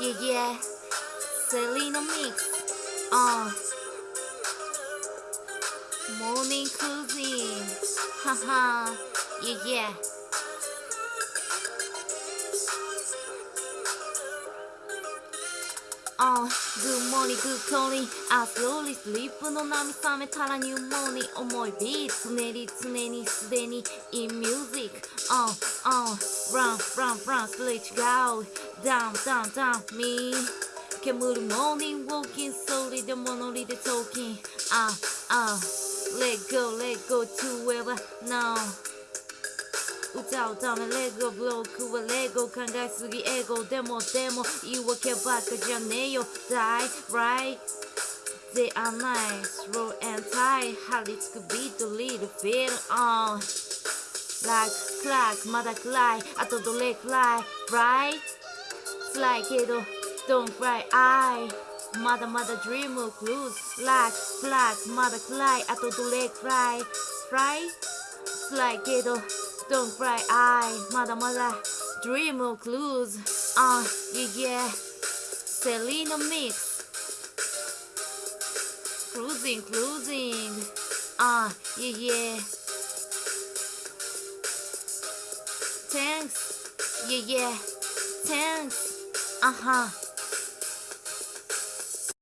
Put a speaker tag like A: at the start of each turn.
A: Yeah, yeah. Selena Mix. Uh. Morning Cuisine. Haha. yeah, yeah. Uh, good morning, good morning. I slowly sleep no nami same tara new morning. Oh my beat, tsuneri, tsuneri, tsuneri in music. Uh, uh, run, run, run, switch out. Down, down, down, me. Kemuru morning, walking slowly, the monolith talking. Ah, ah, let go, let go to ever now. 歌うためレゴブロックはレゴ考えすぎエゴでもでも言い訳ばっかじゃねえよ Die right They are nice Roll and tie 張り付くビートリードフィール on Like crack まだ暗いあとどれくらい Right 辛いけど Don't cry I まだまだ dream of cruise Like black まだ暗いあとどれくらい Right 辛いけど Don't cry, I まだまだ Dream of clues Uh, yeah, yeah Selena mix Cruising, cruising Uh, yeah, yeah Thanks Yeah, yeah Thanks Uh-huh